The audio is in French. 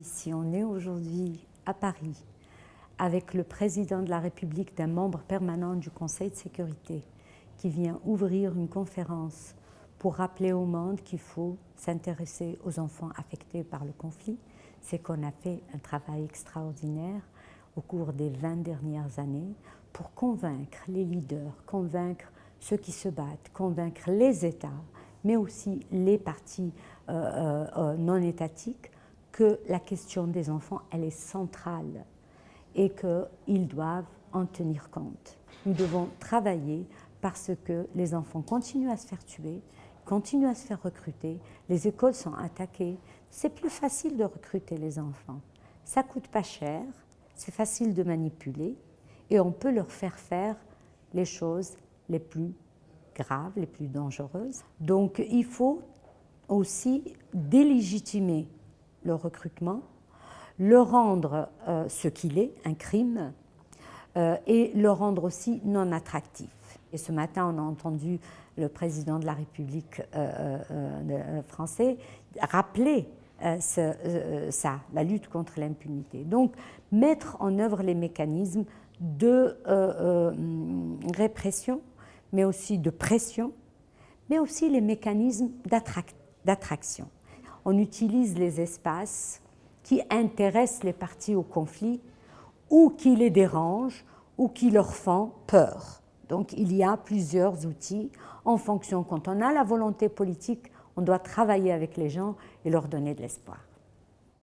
Si on est aujourd'hui à Paris avec le président de la République d'un membre permanent du Conseil de sécurité qui vient ouvrir une conférence pour rappeler au monde qu'il faut s'intéresser aux enfants affectés par le conflit, c'est qu'on a fait un travail extraordinaire au cours des 20 dernières années pour convaincre les leaders, convaincre ceux qui se battent, convaincre les États, mais aussi les partis euh, euh, euh, non étatiques que la question des enfants, elle est centrale et qu'ils doivent en tenir compte. Nous devons travailler parce que les enfants continuent à se faire tuer, continuent à se faire recruter, les écoles sont attaquées. C'est plus facile de recruter les enfants. Ça coûte pas cher, c'est facile de manipuler et on peut leur faire faire les choses les plus graves, les plus dangereuses. Donc il faut aussi délégitimer le recrutement, le rendre euh, ce qu'il est, un crime, euh, et le rendre aussi non attractif. Et ce matin, on a entendu le président de la République euh, français rappeler ça, la lutte contre l'impunité. Donc, mettre en œuvre les mécanismes de répression, mais aussi de pression, mais aussi les mécanismes d'attraction on utilise les espaces qui intéressent les parties au conflit ou qui les dérangent ou qui leur font peur. Donc il y a plusieurs outils en fonction, quand on a la volonté politique, on doit travailler avec les gens et leur donner de l'espoir.